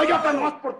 doy otra nomás porque